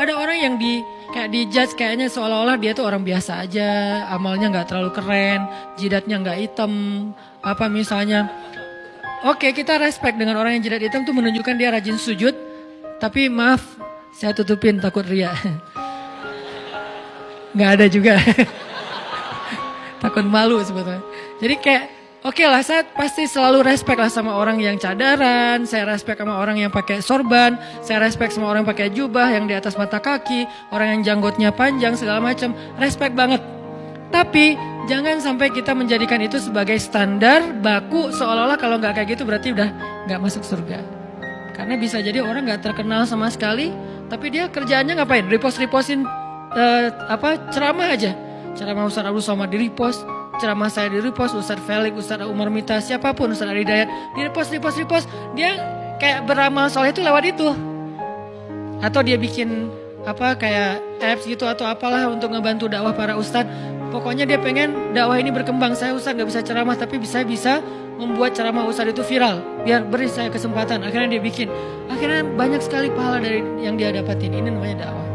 ada orang yang di kayak di judge kayaknya seolah-olah dia tuh orang biasa aja, amalnya nggak terlalu keren, jidatnya nggak hitam, apa misalnya. Oke, kita respect dengan orang yang jidat hitam tuh menunjukkan dia rajin sujud, tapi maaf, saya tutupin takut ria. Nggak ada juga. takut malu sebetulnya. Jadi kayak Oke lah, saya pasti selalu respect lah sama orang yang cadaran, saya respect sama orang yang pakai sorban, saya respect sama orang yang pakai jubah yang di atas mata kaki, orang yang janggutnya panjang segala macam, respect banget. Tapi jangan sampai kita menjadikan itu sebagai standar baku seolah-olah kalau nggak kayak gitu berarti udah nggak masuk surga. Karena bisa jadi orang nggak terkenal sama sekali, tapi dia kerjaannya ngapain? Repost-repostin uh, apa ceramah aja, ceramah Ustaz Abdul Somad di repost, ceramah saya di repost, Ustadz Felix, Ustadz Umar Mita, siapa pun, Ustadz Ali Dayat, di repost, repost, repost, dia kayak beramal soleh itu lewat itu. Atau dia bikin apa kayak apps gitu atau apalah untuk ngebantu dakwah para ustadz. Pokoknya dia pengen dakwah ini berkembang. Saya ustadz gak bisa ceramah tapi bisa bisa membuat ceramah ustadz itu viral. Biar beri saya kesempatan. Akhirnya dia bikin. Akhirnya banyak sekali pahala dari yang dia dapatin. Ini namanya dakwah.